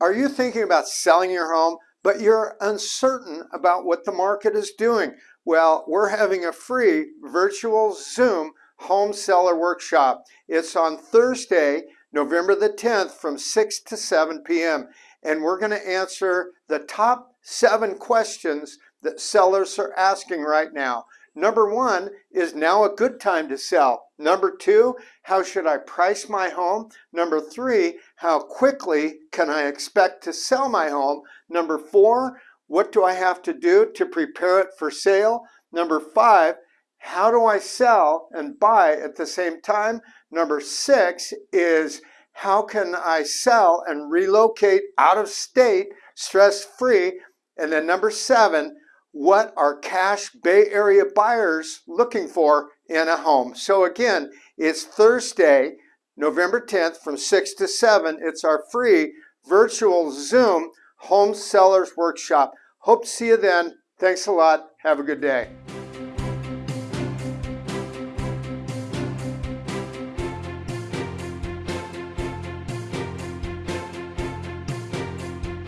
Are you thinking about selling your home, but you're uncertain about what the market is doing? Well, we're having a free virtual Zoom home seller workshop. It's on Thursday, November the 10th from 6 to 7 p.m. And we're going to answer the top seven questions that sellers are asking right now. Number one, is now a good time to sell? Number two, how should I price my home? Number three, how quickly can I expect to sell my home? Number four, what do I have to do to prepare it for sale? Number five, how do I sell and buy at the same time? Number six is how can I sell and relocate out of state stress-free? And then number seven, what are cash Bay Area buyers looking for in a home. So again, it's Thursday, November 10th from 6 to 7. It's our free virtual Zoom home sellers workshop. Hope to see you then. Thanks a lot. Have a good day.